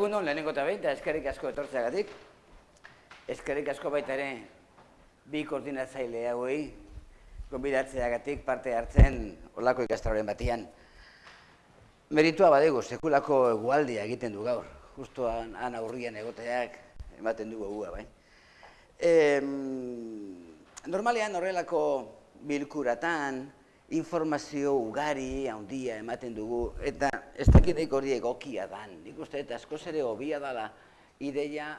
Egun hon, lehenengo eta behin, eta eskerrik asko etortzeagatik. Eskerrik asko baita ere bi koordinatzaile hauei, gonbidatzeagatik parte hartzen olako ikastaroren batian. Meritua badegu, sekulako egualdia egiten du gaur. Justo han, han aurrian egoteak ematen du gogua, bai. E, normalean horrelako bilkuratan, informazio ugari, handia ematen dugu, eta ez dakitek hori egokia dan. Nik uste eta askoz ere hobia dala ideia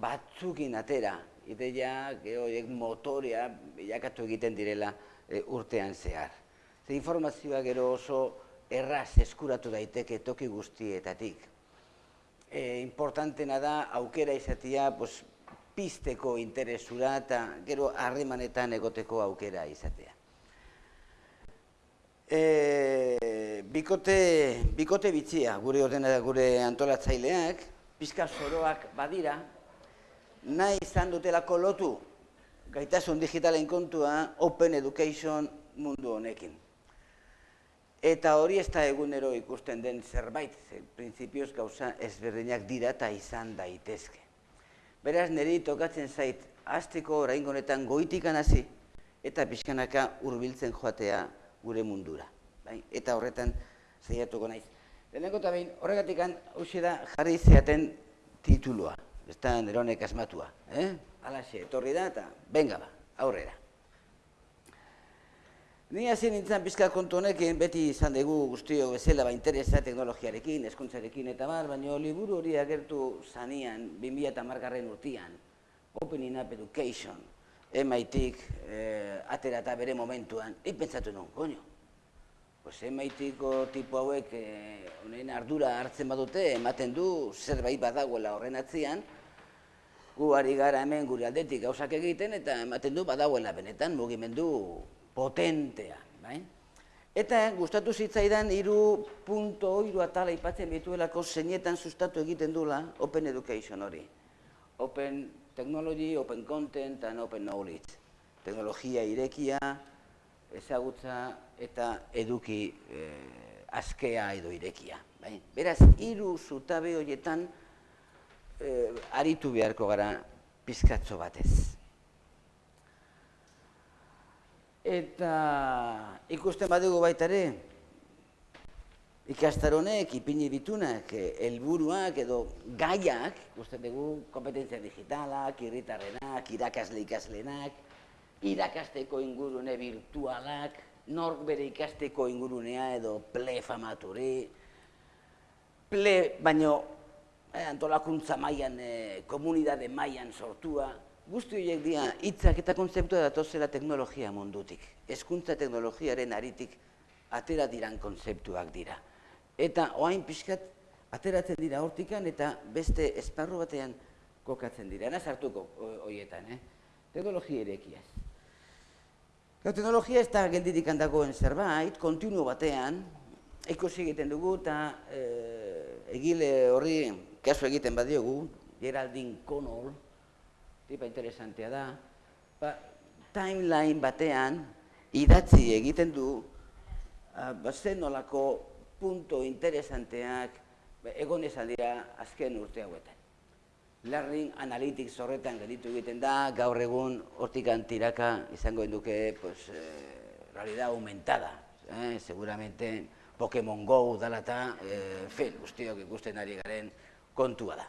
batzukin atera, ideia gehoiek motorea bilakatu egiten direla e, urtean zehar. Ze informazioa gero oso erraz eskuratu daiteke toki guztietatik. E, importantena da aukera izatea pues, pisteko interesura eta gero harremanetan egoteko aukera izatea. E, bikote, bikote bitzia, gure ordena gure antolatzaileak, pizka soroak badira, nahi izan dutelako lotu gaitasun digitalen kontua Open Education mundu honekin. Eta hori ez da egunero ikusten den zerbait, ze, prinsipioz gauza ezberdinak dira eta izan daitezke. Beraz, niri tokatzen zait, azteko orain honetan goitikan hasi eta pixkanaka hurbiltzen joatea gure mundura. Bai? Eta horretan zeiatuko naiz. Lehenengo eta behin, horregatik da jarri zeaten titulua. Ez da neronek asmatua. Eh? Alaxe, etorri da eta benga ba, aurrera. Ni hasi nintzen pizka kontu honekin, beti izan dugu guztio bezala ba interesa teknologiarekin, eskuntzarekin eta bar, baina liburu hori agertu zanian, 2000 eta margarren urtian, Opening Up Education, MIT-ik eh, atera eta bere momentuan, nik pentsatu nuen, koño. Pues MIT-ko tipo hauek eh, honen ardura hartzen badute, ematen du zerbait badagoela horren atzian, gu ari gara hemen gure aldetik gauzak egiten, eta ematen du badagoela benetan mugimendu potentea. Bai? Eta gustatu zitzaidan hiru punto hiru atala aipatzen bituelako zeinetan sustatu egiten dula Open Education hori. Open technology, open content and open knowledge. Teknologia irekia, ezagutza eta eduki eh, askea edo irekia. Bai? Beraz, hiru zutabe horietan eh, aritu beharko gara pizkatzo batez. Eta ikusten badugu baita ere, ikastaronek, ipini bitunak, eh, helburuak edo gaiak, uste dugu, kompetentzia digitalak, irritarrenak, irakasle ikaslenak, irakasteko ingurune virtualak, nork bere ikasteko ingurunea edo ple famaturi, ple, baino, eh, antolakuntza mailan, eh, komunidade mailan sortua, guzti horiek dira hitzak eta kontzeptua datozela teknologia mundutik. Hezkuntza teknologiaren aritik atera diran kontzeptuak dira eta oain pixkat ateratzen dira hortikan eta beste esparru batean kokatzen dira. Ana sartuko hoietan, eh? Teknologia erekiaz. teknologia ez da gelditik handagoen zerbait, kontinu batean, ikusi egiten dugu eta eh, egile horri kasu egiten badiogu, Geraldine Connell, tipa interesantea da, ba, timeline batean idatzi egiten du, uh, ba, nolako punto interesanteak egon esan dira azken urte hauetan. Learning Analytics horretan geditu egiten da, gaur egun hortikan tiraka izango duke pues, eh, realidad aumentada. Eh, seguramente Pokemon Go dala eta eh, fin, guztiok ikusten ari garen kontua da.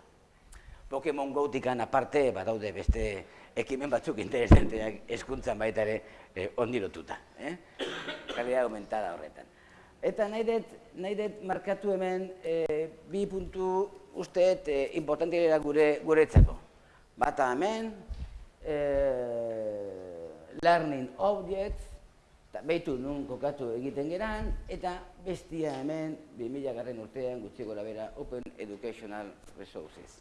Pokemon Go tikan aparte, badaude beste ekimen batzuk interesanteak eskuntzan baita ere eh, ondirotuta. Eh? Realidad aumentada horretan. Eta nahi dut, nahi dut markatu hemen e, bi puntu usteet e, importantia gure guretzako. Bata hemen, e, learning objects, eta behitu nun kokatu egiten geran, eta bestia hemen, 2000 garren urtean gutxi gora bera, Open Educational Resources.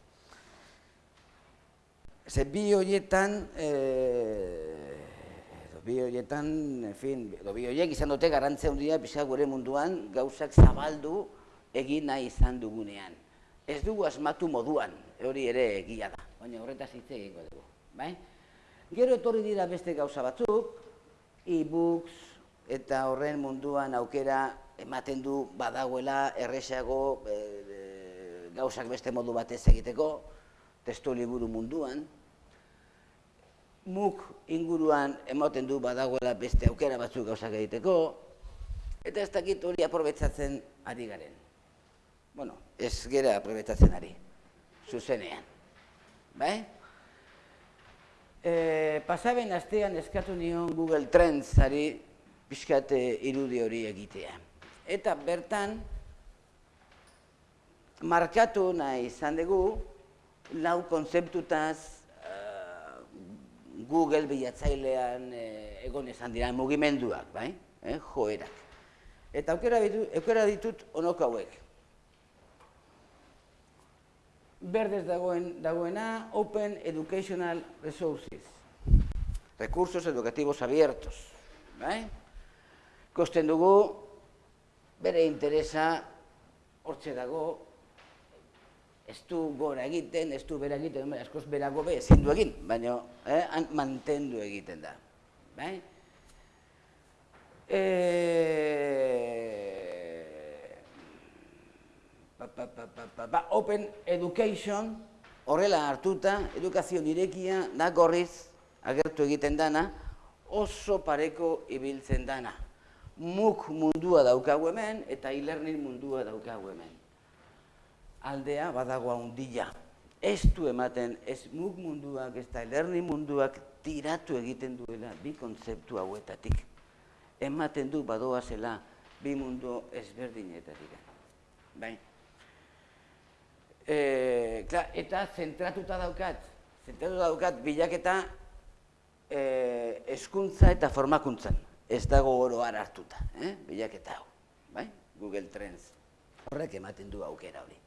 Ze bi horietan, e, bi horietan, en fin, edo bi horiek izan dute garantzea handia pixka gure munduan gauzak zabaldu egin nahi izan dugunean. Ez dugu asmatu moduan, hori ere egia da, baina horretaz hitz egingo dugu. Bai? Gero etorri dira beste gauza batzuk, e-books eta horren munduan aukera ematen du badagoela erresago e, gauzak beste modu batez egiteko, testu liburu munduan, muk inguruan ematen du badagoela beste aukera batzuk gauzak egiteko, eta ez dakit hori aprobetsatzen ari garen. Bueno, ez gera aprobetsatzen ari, zuzenean. Bai? E, pasaben astean eskatu nion Google Trends ari pixkate irudi hori egitea. Eta bertan, markatu nahi izan dugu, lau konzeptutaz Google bilatzailean uh, egon izan dira mugimenduak, bai? Eh, joerak. Eta aukera, aukera ditut onok hauek. Berdez dagoen, dagoena Open Educational Resources. Recursos educativos abiertos. Bai? Kosten dugu, bere interesa hortxe dago, ez du gora egiten, ez du bera egiten, baina askoz berago be, ezin du egin, baina eh, mantendu egiten da. Bai? E... Pa, pa, pa, pa, pa, pa, open Education, horrela hartuta, edukazio direkia, da gorriz, agertu egiten dana, oso pareko ibiltzen dana. Muk mundua daukagu hemen, eta e-learning mundua daukagu hemen aldea badago handia. Ez du ematen, ez mug munduak, ez da lerni munduak tiratu egiten duela bi kontzeptu hauetatik. Ematen du badoa zela bi mundu ezberdinetatik. Bai. E, klar, eta zentratuta daukat, zentratuta daukat bilaketa e, eskuntza eta formakuntzan. Ez dago oro hartuta, eh? bilaketa hau. Bai? Google Trends. Horrek ematen du aukera hori.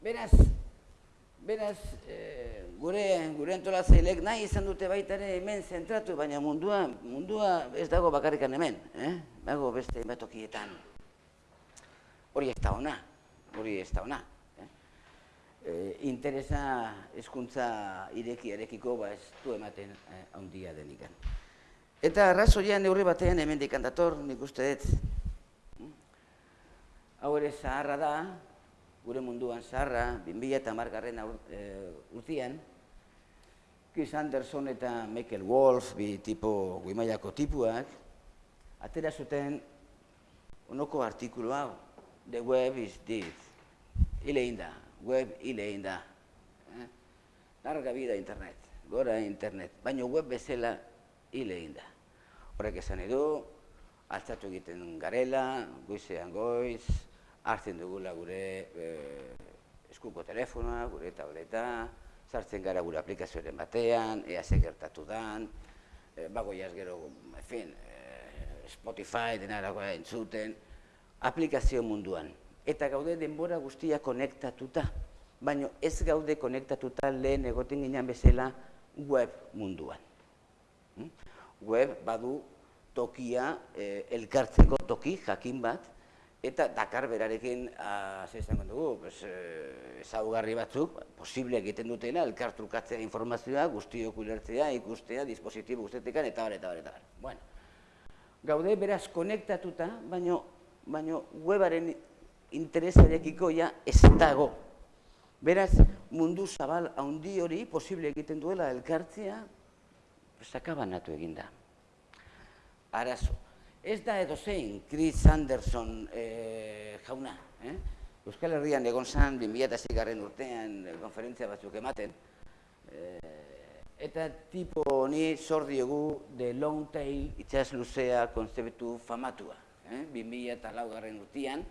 Beraz, beraz, e, gure, gure antolazailek nahi izan dute baita ere hemen zentratu, baina mundua, mundua ez dago bakarrikan hemen, eh? dago beste batokietan. Hori ez da ona, hori ez da ona. Eh? E, interesa hezkuntza ireki erekiko ba ez du ematen eh, handia denikan. Eta arrazoia neurri batean hemen dikandator, nik uste dut. Hau ere zaharra da, gure munduan zarra, 2000 eta margarren e, urtean, Chris Anderson eta Michael Wolf, bi tipo, guimaiako tipuak, atera zuten onoko artikulu hau, The Web is this, hile da, web hile da. Eh? Larga vida internet, gora internet, baina web bezala hile da. Horrek esan edu, altzatu egiten garela, goizean goiz, hartzen dugula gure e, eskuko telefonoa, gure tableta, sartzen gara gure aplikazioaren batean, ea ze gertatu dan, e, bagoiaz gero, en fin, e, Spotify denarakoa entzuten, aplikazio munduan. Eta gaude denbora guztia konektatuta, baina ez gaude konektatuta lehen egoten ginen bezala web munduan. Hm? Web badu tokia, e, elkartzeko toki, jakin bat, Eta Dakar berarekin, ah, ze izango dugu, pues, eh, ezaugarri batzuk, posible egiten dutela, elkartrukatzea informazioa, guztiok ulertzea, ikustea, dispositibo guztetekan, eta bar, eta bar, eta bar. Bueno, gaude beraz konektatuta, baino, baino webaren interesarekiko ja ez dago. Beraz, mundu zabal handi hori posible egiten duela elkartzea, pues, akabanatu eginda. Arazo. Ez da edo zein, Chris Anderson e, jauna. Eh? Euskal Herrian egon zan, 2006 garren urtean, eh, konferentzia batzuk ematen. E, eta tipo honi zor diogu de long tail itxas luzea konzeptu famatua. Eh? 2000 garren urtean,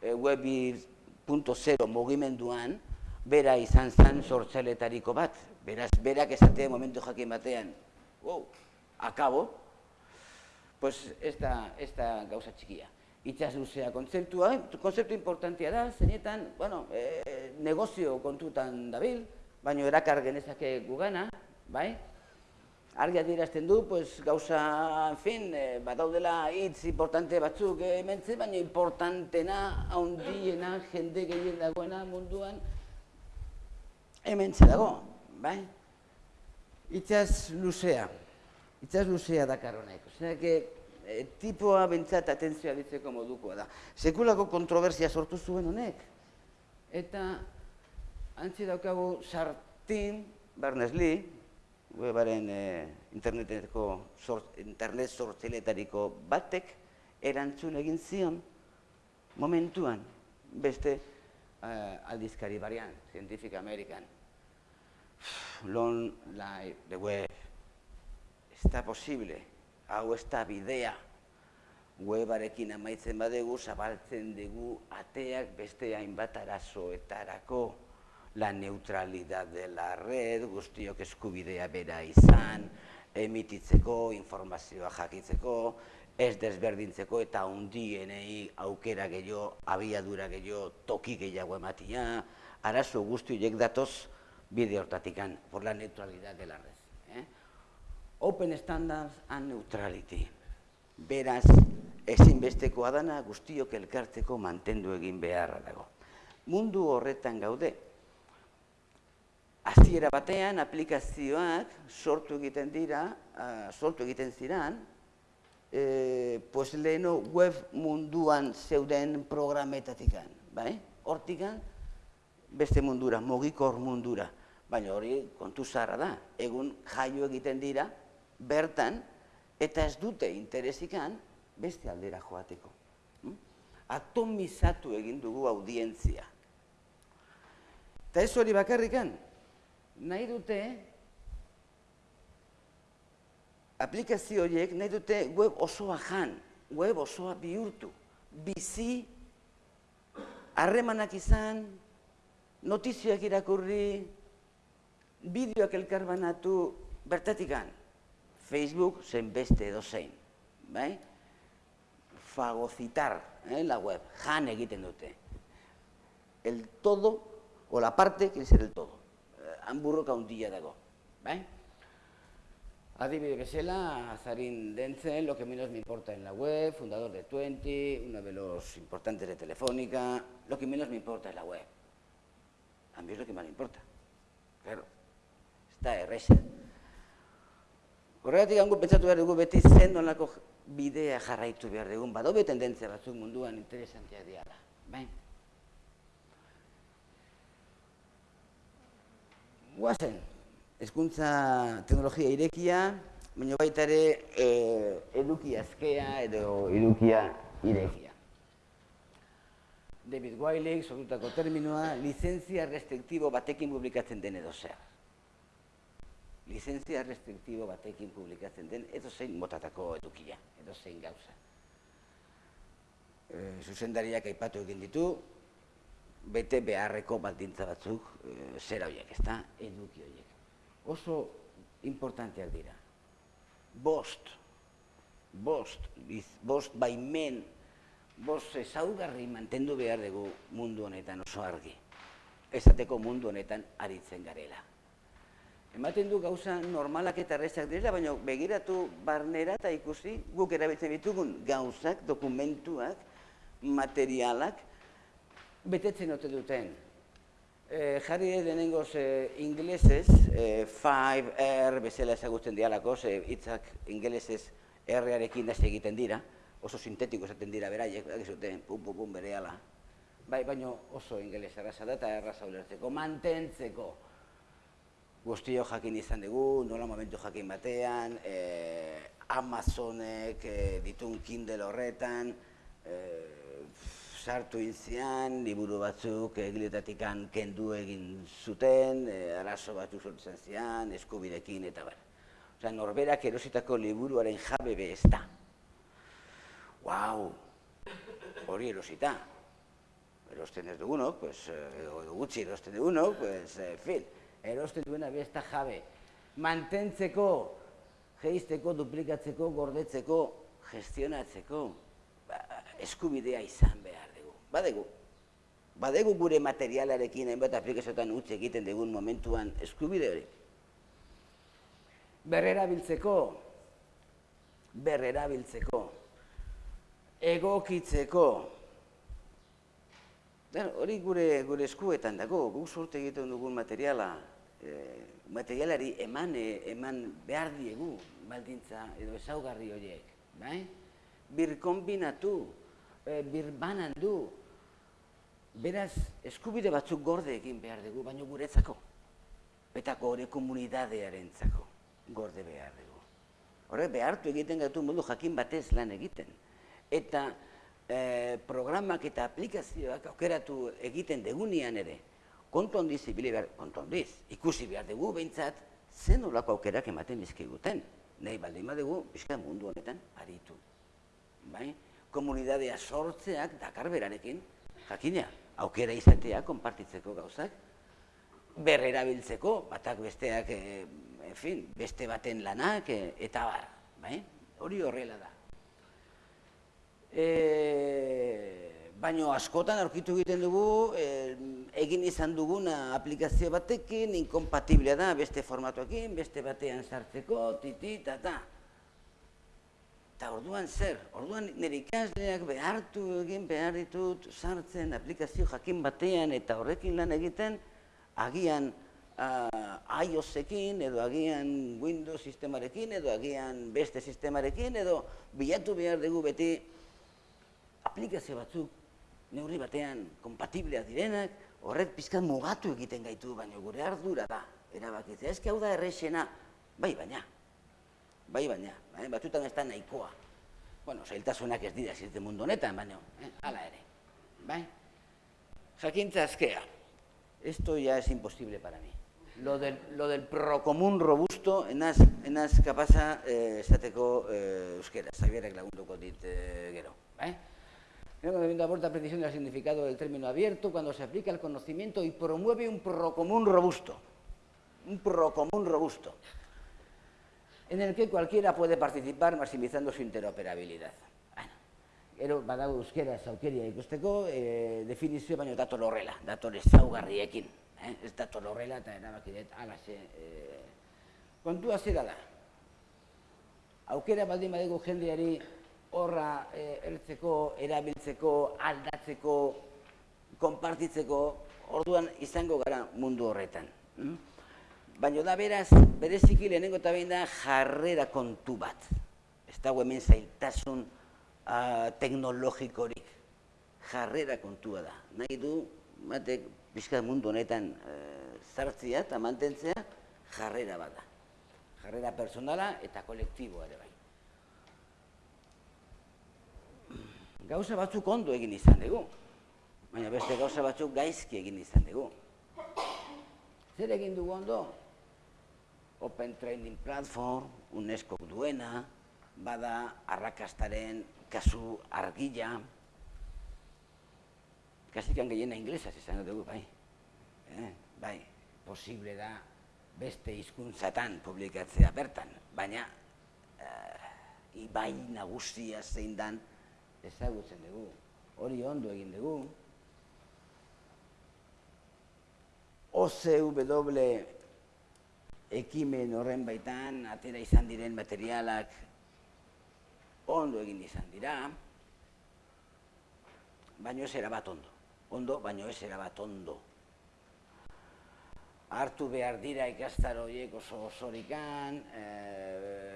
e, webi.0 mugimenduan, bera izan zan sortzaletariko bat. Beraz, berak esatea momentu jakin batean, wow, akabo, pues ez da, ez da gauza txikia. Itxas luzea kontzeptua, kontzeptu importantia da, zeinetan, bueno, e, negozio kontutan dabil, baina erakar genezake gugana, bai? Argi adierazten du, pues, gauza, en fin, e, badaudela hitz importante batzuk hementze, baina importantena, haundiena, jende gehien dagoena munduan, hementze dago, bai? Itxas luzea. Itzaz luzea dakar honek. E, tipoa bentsat atentzioa ditzeko modukoa da. Sekulako kontroversia sortu zuen honek. Eta antzi daukagu Sartin Berners-Lee, webaren e, interneteko internet sortzaileetariko batek erantzun egin zion momentuan beste uh, aldizkari barian, Scientific American. Lon lai de web, ez da posible, hau ez da bidea, webarekin amaitzen badegu, zabaltzen dugu ateak beste hainbat arazoetarako. La neutralidad de la red, guztiok eskubidea bera izan, emititzeko, informazioa jakitzeko, ez desberdintzeko eta hundienei aukera gehiago, abiadura gehiago, toki gehiago ematia, arazo guzti horiek datoz bide hortatikan, por la neutralidad de la red. Eh? Open standards and neutrality. Beraz, ezinbestekoa dana guztiok elkartzeko mantendu egin beharra dago. Mundu horretan gaude, hasiera batean aplikazioak sortu egiten dira, uh, sortu egiten ziran, e, pues leheno web munduan zeuden programetatikan, bai? Hortikan, beste mundura, mogikor mundura. Baina hori kontu zaharra da, egun jaio egiten dira, bertan, eta ez dute interesikan beste aldera joateko. Hm? Atomizatu egin dugu audientzia. Eta ez hori bakarrikan, nahi dute aplikazio horiek nahi dute web osoa jan, web osoa bihurtu, bizi, harremanak izan, notizioak irakurri, bideoak elkarbanatu, bertatikan, Facebook zen beste edo zein, bai? Fagocitar, eh, la web, jan egiten dute. El todo, o la parte, quiere ser el todo. Eh, hamburroka hundilla dago, bai? Adibide bezala, Azarin Dentzen, lo que menos me importa en la web, fundador de Twenty, uno de los importantes de Telefónica, lo que menos me importa en la web. A mí es lo que más me importa. Claro, está erresa. Horregatik hango pentsatu behar dugu beti zen nolako bidea jarraitu behar dugun, badobe tendentzia batzuk munduan interesantia diala. Bai? Guazen, Ezkuntza teknologia irekia, baina baita ere e, eduki azkea edo edukia irekia. David Wiley, sortutako terminoa, lizentzia restriktibo batekin publikatzen den edo zer. Lizentzia restriktibo batekin publikatzen den edo zein motatako edukia, edo zein gauza. E, zuzendariak aipatu egin ditu, bete beharreko baldintza batzuk, e, zera horiek, ez da, eduki horiek oso importanteak dira. Bost, bost, bost baimen, bost ezaugarri mantendu behar dugu mundu honetan oso argi. Ezateko mundu honetan aritzen garela. Ematen du gauza normalak eta arrezak direla, baina begiratu barnera eta ikusi guk erabiltzen ditugun gauzak, dokumentuak, materialak, betetzen ote duten Eh, jarri denengoz eh, inglesez, eh, 5R bezala ezagutzen dialako, ze hitzak inglesez R-arekin da egiten dira, oso sintetiko esaten dira beraiek, da zuten, pum, pum, pum, bere ala. Bai, baino oso ingeles erraza da eta erraza ulertzeko, mantentzeko. Guztio jakin izan dugu, nola momentu jakin batean, eh, Amazonek eh, ditun Kindle horretan, eh, sartu inzian, liburu batzuk egiletatik kendu egin zuten, e, arazo batzuk sortzen zian, eskubidekin eta bar. Osa, norberak erositako liburuaren jabe be ez da. Wow, hori erosita. Erosten ez dugunok, pues, edo gutxi erosten dugunok, pues, e, fin, erosten duena be ez da jabe. Mantentzeko, geizteko, duplikatzeko, gordetzeko, gestionatzeko, ba, eskubidea izan behar badegu. Badegu gure materialarekin hainbat aplikazioetan utzi egiten dugun momentuan eskubide hori. Berrera biltzeko, berrera biltzeko, egokitzeko, hori gure, gure eskuetan dago, guk sorte egiten dugun materiala, e, materialari eman, e, eman behar diegu, baldintza edo ezaugarri horiek, bai? Bir kombinatu, e, bir banan du, Beraz, eskubide batzuk gorde egin behar dugu, baino guretzako. Betako hori komunidadearentzako gorde behar dugu. Horrek behartu egiten gaitu modu jakin batez lan egiten. Eta e, programak eta aplikazioak aukeratu egiten degunean ere, kontu handiz ibili behar, kontu handiz, ikusi behar dugu behintzat, zen olako aukerak ematen bizkiguten. Nahi baldin badugu, bizka mundu honetan, aritu. Bai? Komunidadea sortzeak dakar berarekin, jakina, aukera izatea, konpartitzeko gauzak, berrerabiltzeko, batak besteak, e, en fin, beste baten lanak, e, eta bar, bai? hori horrela da. E, baino askotan aurkitu egiten dugu, e, egin izan duguna aplikazio batekin, inkompatiblea da beste formatuekin, beste batean sartzeko, titi, ta, ta. Eta orduan zer, orduan nire ikasleak behartu egin behar ditut sartzen aplikazio jakin batean eta horrekin lan egiten, agian uh, iOSekin edo agian Windows sistemarekin edo agian beste sistemarekin edo bilatu behar dugu beti aplikazio batzuk neurri batean kompatibleak direnak, horrek pizkat mugatu egiten gaitu, baina gure ardura da, erabakitzea. Ez hau da errexena, bai baina, bai baina, bai, batzutan ez da nahikoa. Bueno, zailtasunak ez dira zirte mundu honetan, baina, eh, ala ere. Bai? Jakintza azkea. Esto ya es imposible para mí. Lo del, lo del procomún robusto, enaz, enaz kapaza eh, esateko eh, euskera, zabierek lagunduko dit eh, gero. Bai? El conocimiento aporta precisión del significado del término abierto cuando se aplica el conocimiento y promueve un procomún robusto. Un procomún robusto en el que cualquiera puede participar maximizando su interoperabilidad. Bueno, gero badago euskera zaukeria ikusteko, e, definizio baino dator horrela, dator ezaugarriekin. Eh? Ez dator horrela eta erabaki dut alaxe. E, kontua zera da. Aukera baldin badego jendeari horra e, ertzeko, erabiltzeko, aldatzeko, konpartitzeko, orduan izango gara mundu horretan. Mm? Baina da beraz, bereziki lehenengo eta behin da jarrera kontu bat. Ez dago hemen zailtasun uh, teknologikorik. Jarrera kontua da. Nahi du, batek, bizkat mundu honetan uh, zartzia eta mantentzea, jarrera bat da. Jarrera personala eta kolektiboa ere bai. Gauza batzuk ondo egin izan dugu, baina beste gauza batzuk gaizki egin izan dugu. Zer egin dugu ondo? Open Training Platform, UNESCO duena, bada arrakastaren kasu argila, kasikan gehiena inglesaz izan dugu, bai. Eh, bai, posible da beste hizkuntzatan publikatzea bertan, baina eh, ibai nagusia zein dan ezagutzen dugu. Hori ondo egin dugu. OCW ekimen horren baitan atera izan diren materialak ondo egin izan dira, baino ez bat ondo. Ondo, baino ez bat ondo. Hartu behar dira ikastar horiek oso osorikan, e,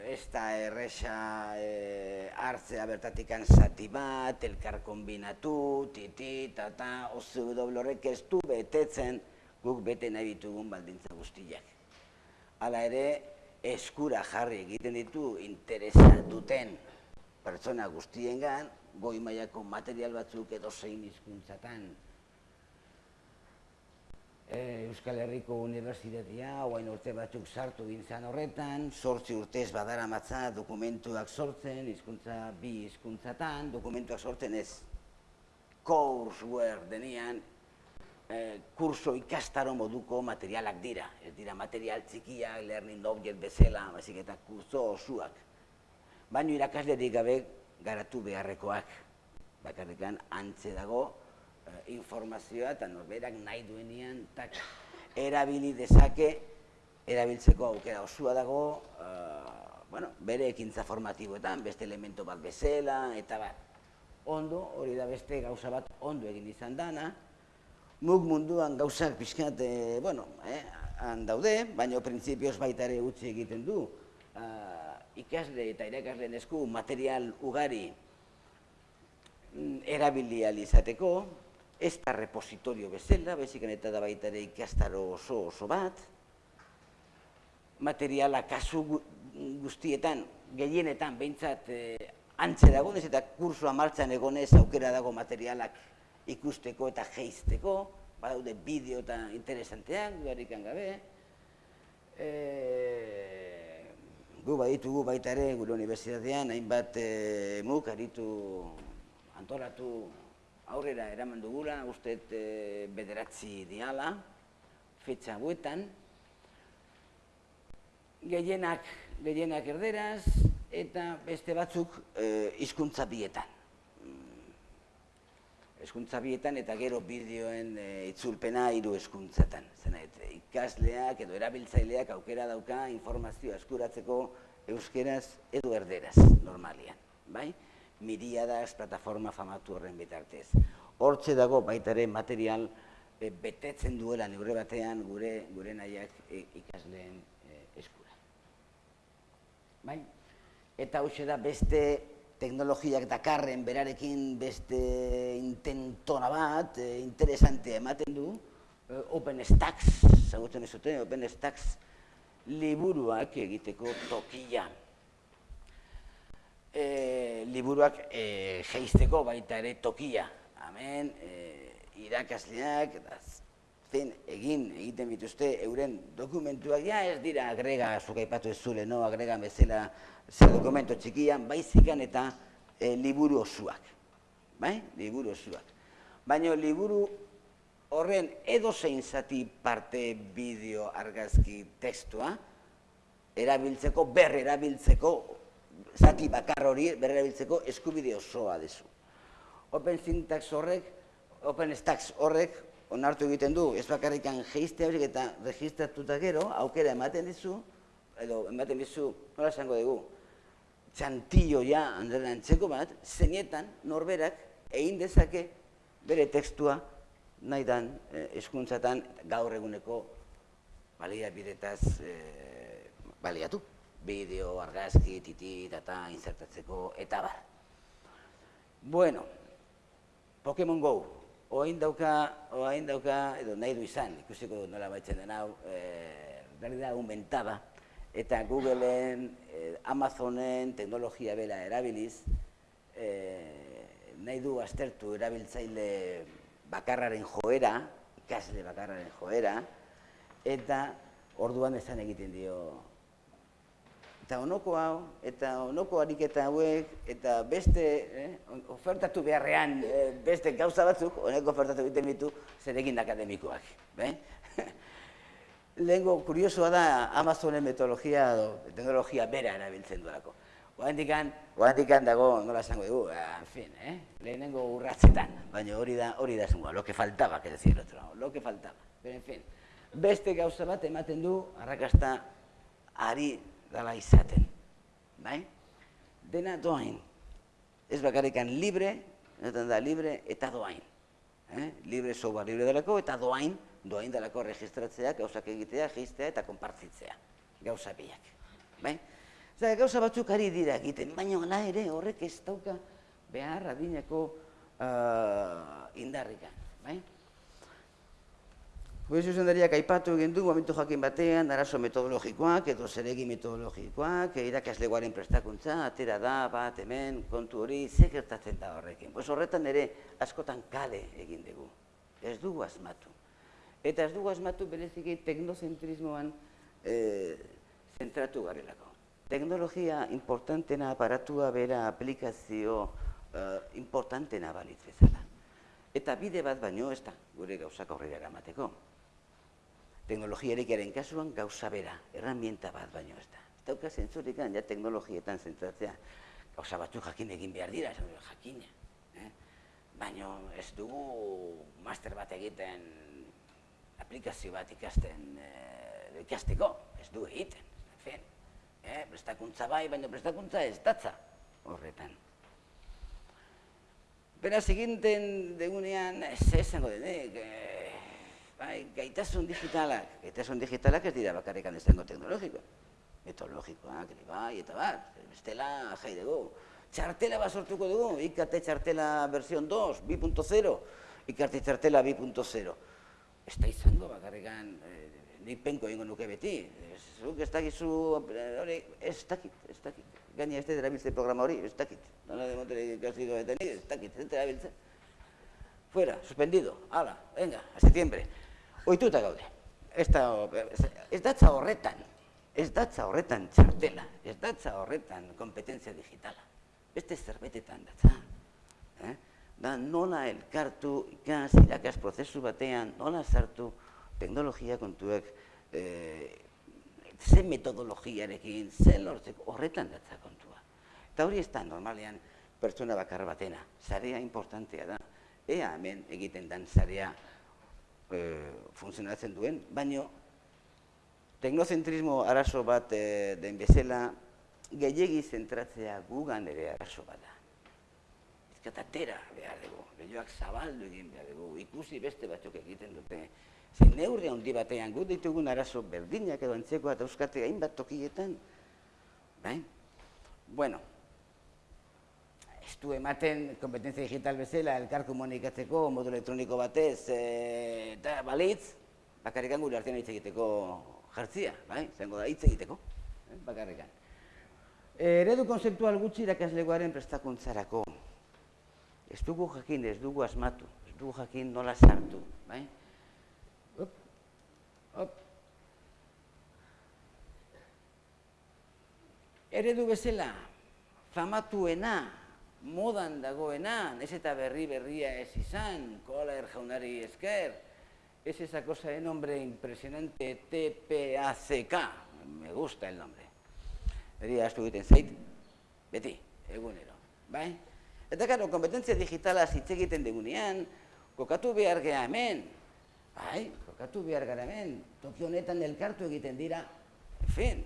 ez da erresa e, hartzea bertatikan zati bat, elkar kombinatu, titi, tata, ozu horrek ez du betetzen guk bete nahi ditugun baldintza guztiak. Hala ere eskura jarri egiten ditu interesa duten pertsona guztiengan goi mailako material batzuk edo zein hizkuntzatan e, Euskal Herriko Unibertsitatea oain urte batzuk sartu gintzan horretan, sortzi urtez badara matza dokumentuak sortzen, hizkuntza bi hizkuntzatan, dokumentuak sortzen ez courseware denian, Eh, kurso ikastaro moduko materialak dira. Ez dira material txikiak, learning object bezala, baizik eta kurso osuak. Baina irakaslerik gabe garatu beharrekoak. Bakarrikan antze dago eh, informazioa eta norberak nahi duenean tak, erabili dezake, erabiltzeko aukera osua dago, uh, bueno, bere ekintza formatiboetan, beste elemento bat bezala, eta bat. Ondo, hori da beste gauza bat ondo egin izan dana, mug munduan gauzak pixkat, e, bueno, eh, daude, baina printzipioz baita ere utzi egiten du. Uh, ikasle eta irakasleen esku material ugari mm, erabili izateko, ez da repositorio bezala, bezikan eta da baita ere ikastaro oso oso bat, materiala kasu guztietan, gehienetan, behintzat, e, antze dagoenez eta kursua martxan egonez aukera dago materialak ikusteko eta geizteko, badaude bideo eta interesanteak, duarik gabe. E, gu baditugu baita ere, gure unibertsitatean, hainbat e, muk, aritu antolatu aurrera eraman dugula, uste e, bederatzi diala, fetxa guetan, gehienak, gehienak erderaz, eta beste batzuk e, hizkuntza bietan. Mm. Hizkuntza bietan eta gero bideoen e, itzulpena hiru hizkuntzatan. Zena, ikasleak edo erabiltzaileak aukera dauka informazioa eskuratzeko euskeraz edo erderaz, normalian. Bai? Miriadas plataforma famatu horren bitartez. Hortze dago baitare material e, betetzen duela neurre batean gure gure nahiak e, ikasleen e, eskura. Bai? Eta hau da beste teknologiak dakarren berarekin beste intentona bat, e, interesante ematen du, e, OpenStax, zagutzen ez zuten, OpenStax liburuak egiteko tokia e, liburuak e, geizteko baita ere tokia. Hemen e, irakasleak zen egin egiten bituzte euren dokumentuak ja ez dira agrega zuk aipatu ez zule, no agrega bezala zer dokumento txikian baizikan eta e, liburu osuak. Bai? Liburu osuak. Baina liburu horren edo zein zati parte bideo argazki testua erabiltzeko, berre erabiltzeko zati bakar hori berrerabiltzeko eskubide osoa dezu. Open syntax horrek, open stacks horrek, onartu egiten du, ez bakarrikan geizte horiek eta registratuta gero, aukera ematen dizu, edo ematen dizu, nola esango dugu, txantillo ja, handela antzeko bat, zeinetan, norberak, egin dezake bere tekstua nahi dan eskuntzatan gaur eguneko balia bidetaz eh, baliatu bideo, argazki, titi, data, insertatzeko, eta bar. Bueno, Pokemon Go, oain dauka, oain dauka, edo nahi du izan, ikusiko nola baitzen den hau, e, da aumentada, eta Googleen, e, Amazonen, teknologia bela erabiliz, e, nahi du aztertu erabiltzaile bakarraren joera, ikasle bakarraren joera, eta orduan esan egiten dio eta onoko hau, eta onoko ariketa hauek, eta beste, eh, ofertatu beharrean eh, beste gauza batzuk, honeko ofertatu egiten ditu, zer egin akademikoak. Be? Lehenko, kuriosoa da, Amazonen metodologia, do, teknologia bera erabiltzen duelako. Oandikan dago, nola esango dugu, eh, en fin, eh? lehenengo urratzetan, baina hori da, hori da zungoa, lo que faltaba, que decir, otro, lo que faltaba. Pero, en fin, beste gauza bat ematen du, arrakasta, ari dala izaten. Bai? Dena doain. Ez bakarrikan libre, eta da libre eta doain. Eh? Libre soba libre delako eta doain, doain delako registratzea, gauzak egitea, jistea eta konpartzitzea. Gauza biak. Bai? Zer, gauza batzuk ari dira egiten, baina ala ere horrek ez dauka behar adineko uh, indarrikan. Bai? Juez zuzendariak aipatu egin du, momentu jakin batean, arazo metodologikoak edo zeregi metodologikoak, irakasleguaren prestakuntza, atera da, bat, hemen, kontu hori, ze gertatzen da horrekin. Pues horretan ere, askotan kale egin dugu. Ez dugu asmatu. Eta ez dugu asmatu bereziki teknozentrismoan e, zentratu garelako. Teknologia importantena aparatua bera aplikazio e, importantena balitz bezala. Eta bide bat baino ez da, gure gauzak aurrera eramateko teknologiarekaren kasuan gauza bera, erramienta bat baino ez da. Ez dauka zentzurik ja teknologietan zentratzea, gauza batzuk jakin egin behar dira, esan dut, jakina. Eh? Baina ez dugu master bat egiten, aplikazio bat ikasten, eh, ikasteko, ez du egiten. En fin, eh? prestakuntza bai, baina prestakuntza ez datza horretan. Beraz, eginten degunean, ez esango denek, eh, bai, gaitasun digitalak, gaitasun digitalak ez dira bakarrikan izango teknologiko, metodologikoak, bai, eta bat, bestela jai dugu. Txartela bat sortuko dugu, IKT txartela versión 2, 2.0, ikarti txartela 2.0. Ez da izango, bakarrikan, e, nik penko egingo nuke beti. Zuk ez dakizu, hori, ez dakit, ez dakit. Gaina ez da programa hori, ez dakit. Nola de montera ikasi eta ez dakit, ez erabiltze. Fuera, suspendido, hala, venga, a septiembre. Oituta gaude. Ez da, ez datza horretan, ez datza horretan txartela, ez datza horretan kompetentzia digitala. Beste zerbetetan datza. Eh? Da nola elkartu ikas, irakas prozesu batean, nola sartu teknologia kontuek, eh, ze metodologiarekin, ze lortzeko, horretan datza kontua. Eta hori ez da normalean pertsona bakar batena, zarea importantea da. Ea hemen egiten dan zarea e, funtzionatzen duen, baino teknozentrismo arazo bat e, den bezala gehiegi zentratzea gugan ere arazo bat da. Ezkatatera behar dugu, behioak zabaldu egin behar dugu, ikusi beste batzuk egiten dute, Zein neurri handi batean gut ditugun arazo berdinak edo antzeko eta euskate hainbat tokietan. Bai? Bueno, du ematen kompetentzia digital bezala elkar komunikatzeko modu elektroniko batez e, eta balitz, bakarrikan gure artean hitz egiteko jartzia, bai? Zengo da hitz egiteko, eh? bakarrikan. Eredu konzeptual gutxi irakaslegoaren prestakuntzarako. Ez dugu jakin, ez dugu asmatu, ez dugu jakin nola sartu, bai? Eredu bezala, famatuena, modan dagoena, ez eta berri berria ez izan, koala erjaunari esker, es esa cosa de nombre impresionante TPACK, me gusta el nombre. Eria astu egiten zait, beti, egunero, bai? Eta karo, kompetentzia digitala hitz egiten degunean, kokatu behar geha hemen, bai, kokatu behar gara hemen, toki elkartu egiten dira, en fin,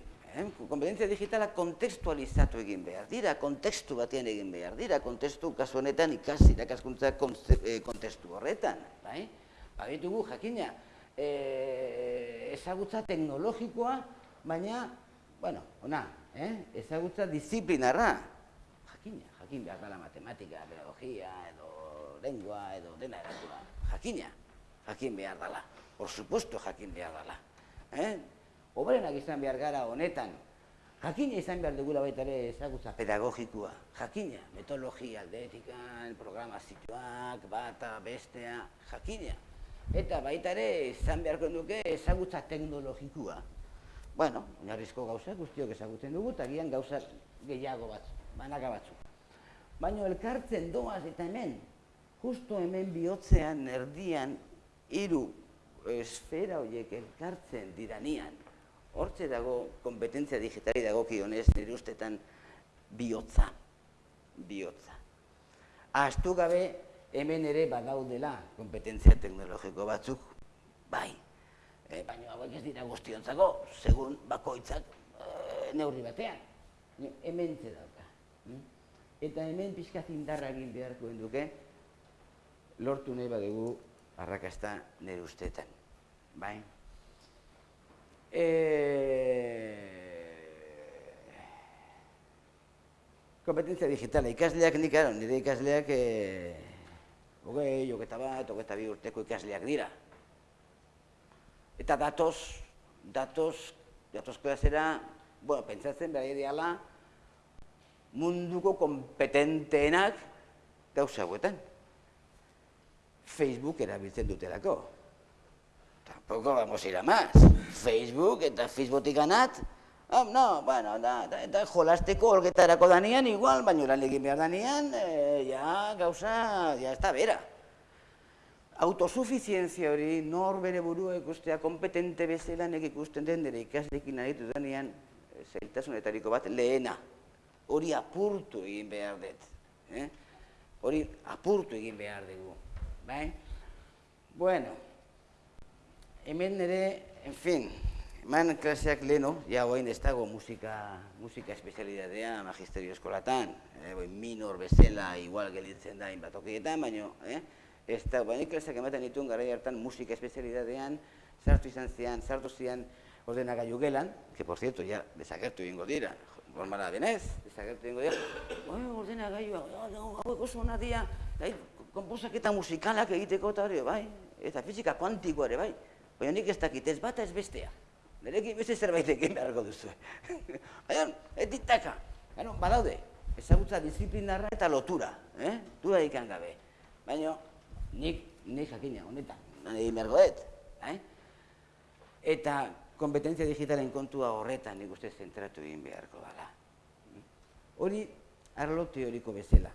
kompetentzia digitala kontekstualizatu egin behar dira, kontekstu batean egin behar dira, kontekstu kasu honetan ikasi, irakaskuntza eh, kontekstu horretan, bai? Babitugu, jakina, e, ezagutza teknologikoa, baina, bueno, ona, eh? ezagutza disiplinarra, jakina, jakin behar dela matematika, biologia, edo lengua, edo dena eratua, jakina, jakin behar dela por supuesto jakin behar dela. Eh? Obrenak izan behar gara honetan, jakina izan behar dugula baita ere ezagutza pedagogikoa, jakina, metodologia, aldetikan, programazioak, bata, bestea, jakina. Eta baita ere izan beharko duke ezagutza teknologikoa. Bueno, narrizko gauza guztiok ezagutzen dugu, eta gian gauza gehiago batzu, banaka batzu. Baina elkartzen doaz eta hemen, justo hemen bihotzean, erdian, hiru esfera horiek elkartzen diranian, hortze dago kompetentzia digitali dago kionez nire ustetan bihotza, bihotza. Astu gabe hemen ere badaudela kompetentzia teknologiko batzuk, bai, e, baina hauek ez dira guztiontzako, segun bakoitzak e, neurri batean, hemen dauka. Eta hemen pixka zindarra egin beharko duke, lortu nahi badugu arrakasta nire ustetan. Bai? E... Kompetentzia digitala, ikasleak nik, ero, nire ikasleak e... hogei, joketa bat, hogeta bi urteko ikasleak dira. Eta datoz, datoz, datoz klasera, bueno, pentsatzen behar ideala, munduko kompetenteenak gauza hauetan. Facebook erabiltzen dutelako. Tampoco vamos a ir a más. Facebook eta Facebookik ganat, oh, no, bueno, da, da, da jolasteko olgetarako danian, igual, baina lan egin behar danian, e, ja, gauza, ja, ez da bera. Autosuficientzia hori, nor bere burua ikustea, kompetente bezala nek ikusten den, dira ikaslekin aritu danian, eh, zailtasunetariko bat, lehena. Hori apurtu egin behar dut. Eh? Hori apurtu egin behar dugu bai? Bueno, hemen nire, en fin, eman klaseak leno, ja hoain ez dago musika, musika espezialidadea magisterio eskolatan, eh, boi, minor bezala igual gelitzen da inbatokietan, baina, eh? ez da, baina klaseak ematen dituen gara hartan musika espezialidadean, sartu izan zian, sartu zian ordenagailu gelan, que por cierto, ja, desagertu ingo dira, normala benez, desagertu ingo dira, oi, ordenagailu, hau oso ona dia, konposaketa musikalak egiteko eta hori, bai, eta fizika kuantikoa ere, bai. Baina nik ez dakit ez bata ez bestea. Nerekin beste zerbait egin beharko duzu. Baina, ez ditaka. Bueno, badaude, ezagutza disiplinarra eta lotura, eh? Dura ikan gabe. Baina, nik, nik jakina, honetan, egin beharko dut, eh? Eta kompetentzia digitalen kontua horretan nik uste zentratu egin beharko dala. Hori, arlo teoriko bezala.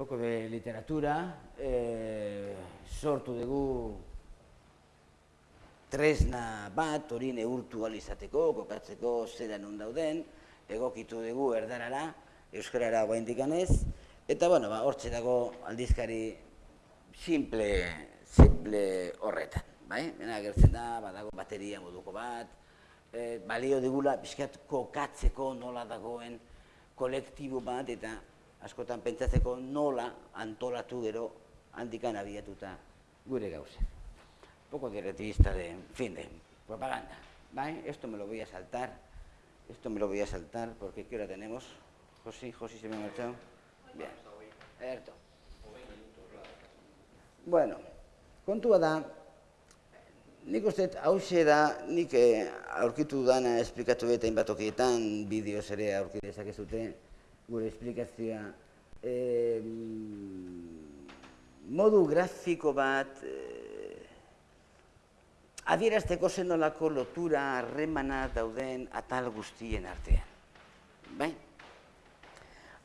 Poko de literatura, eh, sortu dugu tresna bat hori neurtu alizateko, kokatzeko zera non dauden, egokitu dugu erdarara, euskarara guaindikanez, eta bueno, ba, hortxe dago aldizkari simple, simple horretan, bai? Bena gertzen da, badago bateria moduko bat, e, balio digula pixkat kokatzeko nola dagoen kolektibo bat, eta askotan pentsatzeko nola antolatu gero handikan abiatuta gure gauzen poco directivista de, en fin, de propaganda. ¿vale? Esto me lo voy a saltar, esto me lo voy a saltar porque ¿qué hora tenemos? José, José se me ha marchado. Bien, Erto. Bueno, kontua da, nik uste hause da, nik eh, aurkitu dana esplikatu eta inbatokietan, bideoz ere aurkitu dezakezute, gure esplikazioa. Eh, modu grafiko bat, eh, adierazteko zenolako lotura harremana dauden atal guztien artean. Bai?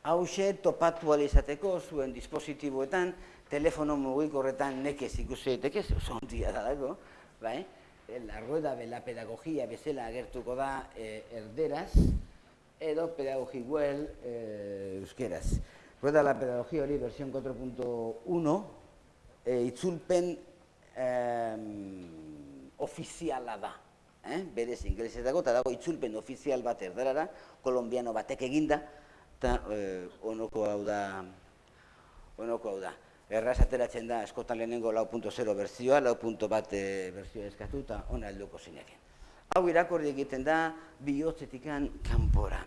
Hauxe topatu izateko zuen dispositiboetan, telefono mugikorretan nekez ikusi daiteke, oso ondia da dago, bai? La rueda de la pedagogia bezala agertuko da e, erderaz, edo pedagogi well e, euskeraz. Rueda la pedagogia hori versión 4.1, e, itzulpen ofiziala da. Eh? Berez inglesetako, eta dago itzulpen ofizial bat erdarara, kolombiano batek eginda, eta eh, onoko hau da, onoko hau da. Erraz ateratzen da, eskotan lehenengo lau punto zero berzioa, lau punto bat e, berzioa eskatu, eta ona helduko zineken. Hau irakorri egiten da, bihotzetikan kanpora.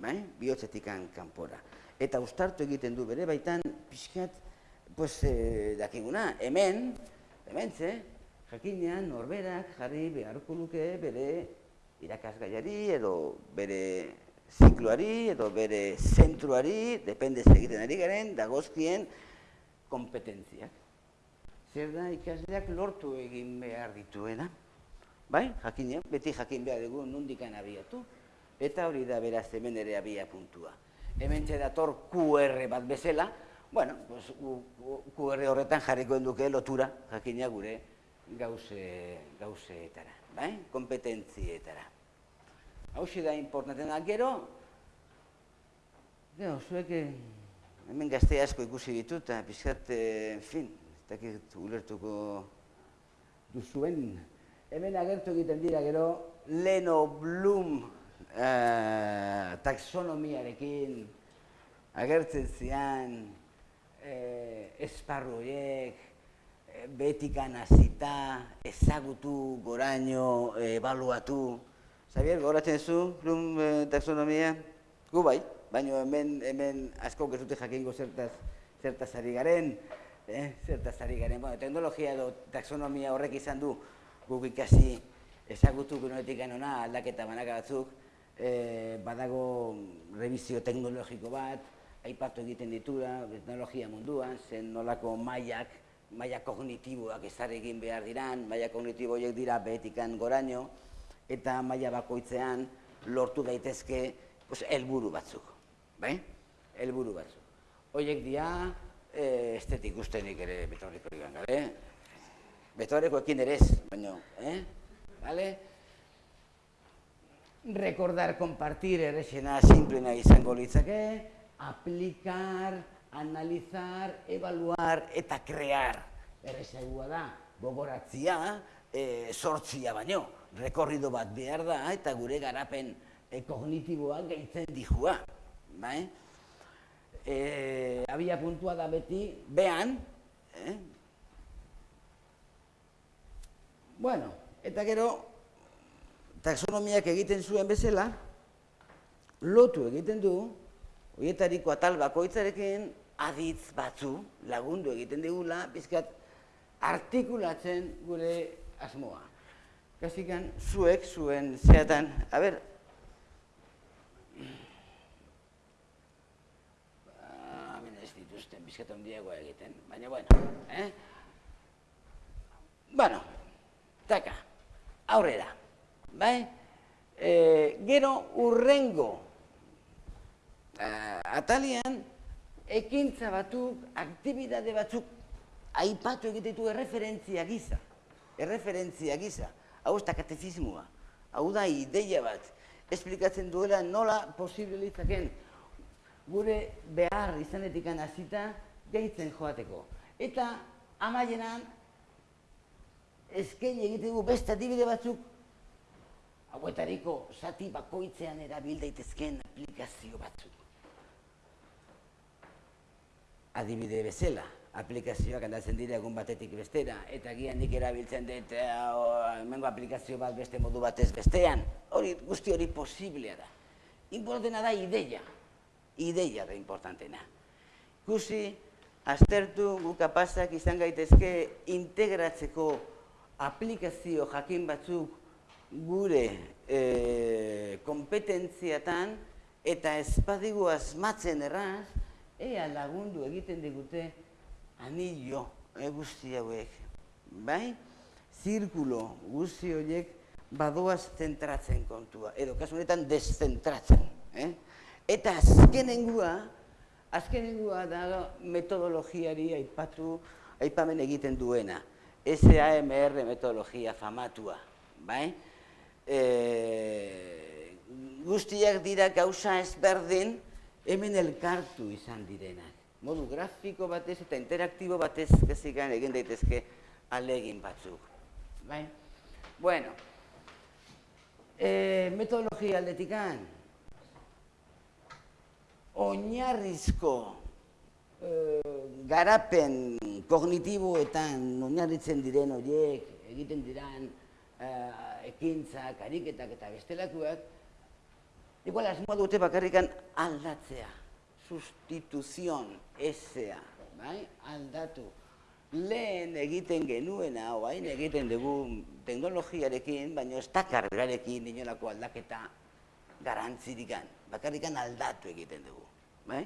Bai? Bihotzetikan kanpora. Eta ustartu egiten du bere, baitan, pixkat, pues, e, dakiguna, hemen, hemen, ze, jakinean norberak jarri beharko luke bere irakasgaiari edo bere zikloari edo bere zentruari, depende egiten ari garen, dagozkien kompetentziak. Zer da ikasleak lortu egin behar dituena? Bai, jakinean, beti jakin behar dugu nundikan abiatu, eta hori da beraz hemen ere abia puntua. Hemen dator QR bat bezala, bueno, pues, QR horretan jarriko duke lotura, jakina gure gauze, gauzeetara, bai? kompetentzietara. Hau da importanten da, gero, gero, zuek eh, hemen gazte asko ikusi ditut, eta pizkat, eh, en fin, ez dakit ulertuko duzuen, hemen agertu egiten dira gero, Leno Bloom eh, taxonomiarekin agertzen zian eh, esparru horiek, betikan hasita, ezagutu, goraino, ebaluatu. Xavier, goratzen zu, plum eh, taxonomia? Gu bai, baina hemen, hemen asko gezute jakingo zertaz, zertaz ari garen, eh? zertaz ari garen. Bueno, teknologia edo taxonomia horrek izan du guk ikasi ezagutu gunoetik ona aldaketa banaka batzuk, eh, badago revizio teknologiko bat, aipatu egiten ditura, teknologia munduan, zen nolako mailak, maila kognitiboak ezar egin behar diran, maila kognitibo horiek dira behetikan goraino, eta maila bakoitzean lortu daitezke pues, elburu batzuk. Bai? Elburu batzuk. Horiek dira, e, estetik ustenik ere betorriko digan gare. Betorreko ekin ere ez, baina, eh? Vale? Recordar, compartir, errexena, simplena izango litzake, aplicar, analizar, evaluar eta crear. Errezagua da, gogoratzia, e, sortzia baino, rekorrido bat behar da, eta gure garapen e, kognitiboa gehitzen dihua. Bai? E, abia puntua da beti, behan, eh? bueno, eta gero, taxonomiak egiten zuen bezala, lotu egiten du, Horietariko atal bakoitzarekin aditz batzu lagundu egiten digula, bizkat artikulatzen gure asmoa. Kasikan, zuek, zuen zeatan, a ber, hemen ez dituzten bizkat ondiagoa egiten, baina bueno, eh? Bueno, taka, aurrera, bai? E, gero urrengo uh, atalian ekintza batzuk, aktibidade batzuk aipatu egitetu erreferentzia gisa. Erreferentzia gisa. Hau ez da katefismoa. Hau da ideia bat. Esplikatzen duela nola posible litzaken gure behar izanetik hasita gehitzen joateko. Eta amaienan eskaini egitegu beste adibide batzuk hauetariko zati bakoitzean erabil daitezkeen aplikazio batzuk adibide bezala, aplikazioak aldatzen dira egun batetik bestera, eta gian nik erabiltzen dut hemengo aplikazio bat beste modu batez bestean, hori guzti hori posiblea da. Importantena da ideia, ideia da importantena. Gusi, aztertu gu kapazak izan gaitezke integratzeko aplikazio jakin batzuk gure e, kompetentziatan eta espadigu asmatzen erraz, ea lagundu egiten digute anillo e, guzti hauek. Bai? Zirkulo guzti horiek badoaz zentratzen kontua, edo kasu honetan deszentratzen. Eh? Eta azkenengua, azkenengua da metodologiari aipatu, aipamen egiten duena. SAMR metodologia famatua. Bai? E, guztiak dira gauza ezberdin, hemen elkartu izan direnak. Modu grafiko batez eta interaktibo batez kezikan egin daitezke alegin batzuk. Bai? Bueno, e, metodologia aldetikan, oinarrizko e, garapen kognitiboetan oinarritzen diren horiek, egiten diran e, ekintzak, ariketak eta bestelakuak, Igual asmoa dute bakarrikan aldatzea, sustituzion, esea, bai? aldatu. Lehen egiten genuena, oain egiten dugu teknologiarekin, baina ez dakar berarekin inolako aldaketa garantzirikan, bakarrikan aldatu egiten dugu. Bai?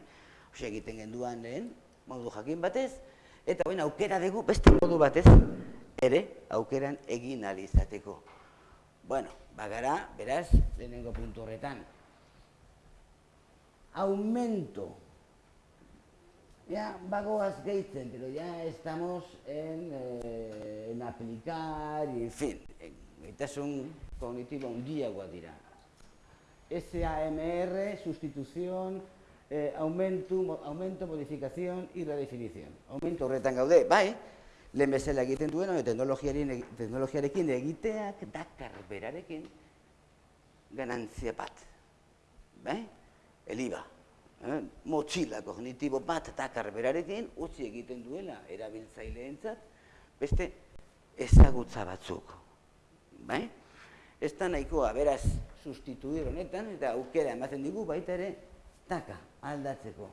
Ose egiten genduan lehen, modu jakin batez, eta baina aukera dugu beste modu batez, ere aukeran egin alizateko. Bueno, bagara, beraz, lehenengo puntu horretan, aumento. Ya bagoaz gehitzen, pero ya estamos en, eh, en aplicar, y en fin, gaitasun kognitibo handiagoa dira. SAMR, sustitución, eh, aumento, aumento, modificación y redefinición. Aumento horretan gaude, bai, lehen bezala egiten duen, teknologiarekin egiteak dakar berarekin ganantzia bat. Bai? Eliba. Eh? Motxila kognitibo bat eta karberarekin utzi egiten duela erabiltzaileentzat beste ezagutza batzuk. Bai? Ez da nahikoa, beraz, sustituir honetan eta aukera ematen digu baita ere taka aldatzeko.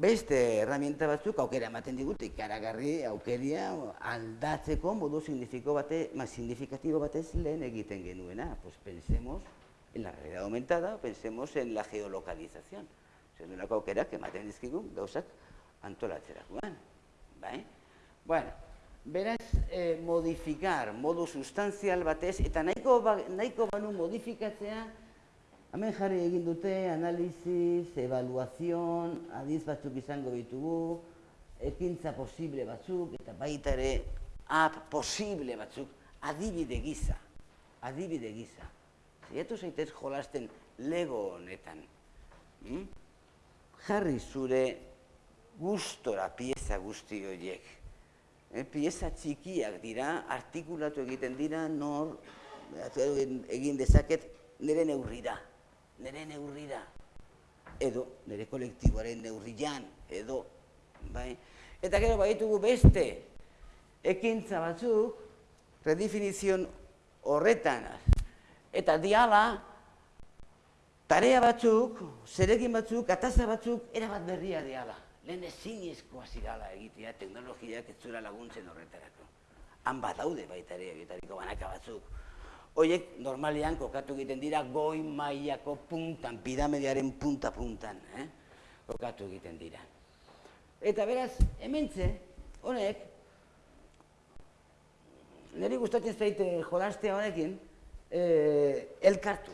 Beste herramienta batzuk aukera ematen digute ikaragarri aukeria aldatzeko modu signifikatibo batez lehen egiten genuena. Pues pensemos en la realidad aumentada, pensemos en la geolocalización. Zer nolako aukera, ematen dizkigun, gauzak antolatzerakoan. Bai? Bueno, beraz, eh, modificar, modu sustanzial batez, eta nahiko, ba, nahiko banu modifikatzea, hemen jarri egin dute, analizis, evaluazion, adiz batzuk izango ditugu, ekintza posible batzuk, eta baita ere, app posible batzuk, adibide giza, adibide giza. Zaiatu zaitez jolasten lego honetan. Hmm? Jarri zure gustora pieza guzti horiek. E, pieza txikiak dira, artikulatu egiten dira, nor, egin dezaket, nire neurrira. Nire neurrira. Edo, nire kolektiboaren neurrian, edo, bai. Eta gero baitugu beste, ekintza batzuk, redefinizion horretan, Eta diala tarea batzuk, zerekin batzuk, ataza batzuk, erabat berria deala. Lehen ezin ezkoa zirala egitea, teknologiak ez zuela laguntzen horretarako. Han badaude baita ere egitariko banaka batzuk. Hoiek normalean kokatu egiten dira goi mailako puntan, piramediaren punta-puntan, eh? kokatu egiten dira. Eta beraz, hementze, honek, niri gustatzen zaite jolastea honekin, eh, elkartu,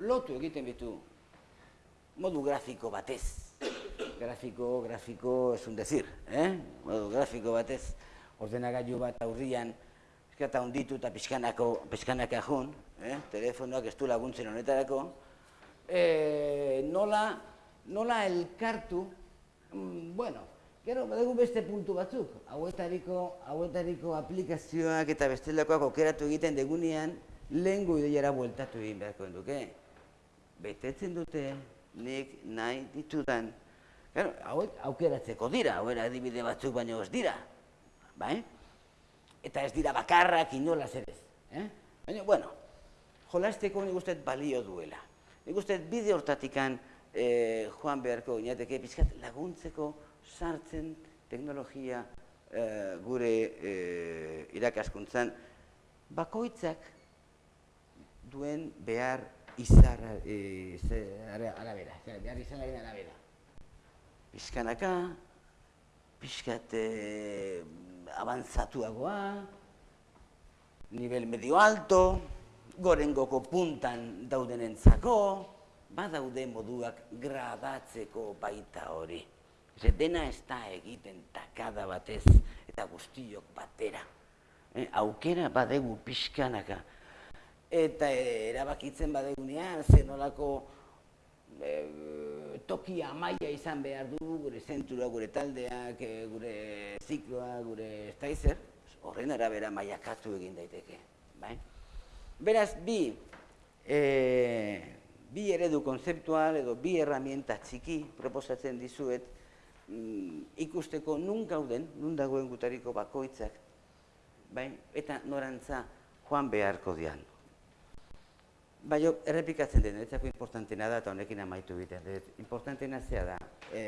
lotu egiten bitu, modu grafiko batez. Grafiko, grafiko, es un decir, eh? modu grafiko batez, ordenagailu bat aurrian, eta hunditu eta pixkanako, pixkanaka jun, eh? telefonoak ez du laguntzen honetarako, eh, nola, nola elkartu, mm, bueno, Gero, badegu beste puntu batzuk, hauetariko, hauetariko aplikazioak eta bestelakoak okeratu egiten degunean, lehen ideiara bueltatu egin beharko duke. Betetzen dute, nik nahi ditudan. Gero, hauek aukeratzeko dira, hauera adibide batzuk baino ez dira. Bai? Eta ez dira bakarrak inola zerez. Eh? Baina, bueno, jolasteko nik usteet balio duela. Nik usteet bide hortatikan eh, joan beharko, inateke pizkat laguntzeko, sartzen teknologia e, gure e, irakaskuntzan bakoitzak duen behar izar e, arabera, behar izanaren arabera. Piskanaka, pixkat e, avanzatuagoa, nivel medio alto, gorengoko puntan daudenentzako, badaude moduak gradatzeko baita hori. Ze dena ez da egiten takada batez eta guztiok batera. Eh, aukera badegu pixkanaka. Eta erabakitzen badegunean, zenolako e, tokia maia izan behar du, gure zentura, gure taldeak, e, gure zikloa, gure estaizer, horren arabera maiakatu egin daiteke. Bai? Beraz, bi, e, bi eredu konzeptual edo bi herramienta txiki proposatzen dizuet, mm, ikusteko nun gauden, nun dagoen gutariko bakoitzak, bai, eta norantza joan beharko dian. Bai, errepikatzen den, etzako importantena da eta honekin amaitu egiten. Importantena zea da, e,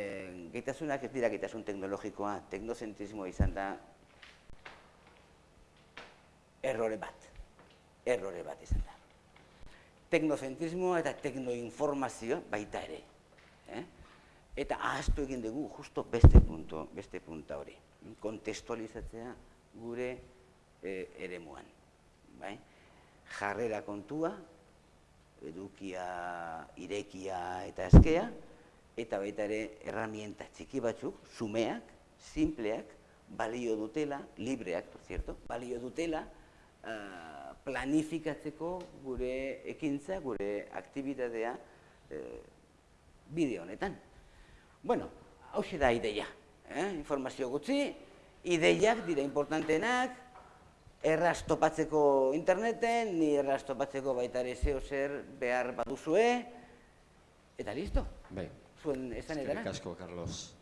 gaitasunak ez dira gaitasun teknologikoa, teknozentrismoa izan da errore bat, errore bat izan da. Teknozentrismoa eta teknoinformazio baita ere. Eh? eta ahaztu egin dugu justo beste punto, beste punta hori. Kontestualizatzea gure e, eremuan. Bai? Jarrera kontua, edukia, irekia eta eskea, eta baita ere erramienta txiki batzuk, sumeak, simpleak, balio dutela, libreak, por cierto, balio dutela, uh, planifikatzeko gure ekintza, gure aktibitatea uh, bideo honetan. Bueno, hau da ideia, eh? informazio gutxi, ideiak dira importantenak, erraz topatzeko interneten, ni erraz topatzeko baita ere zeo zer behar baduzue, eta listo. Bai. Zuen esan edara. Carlos.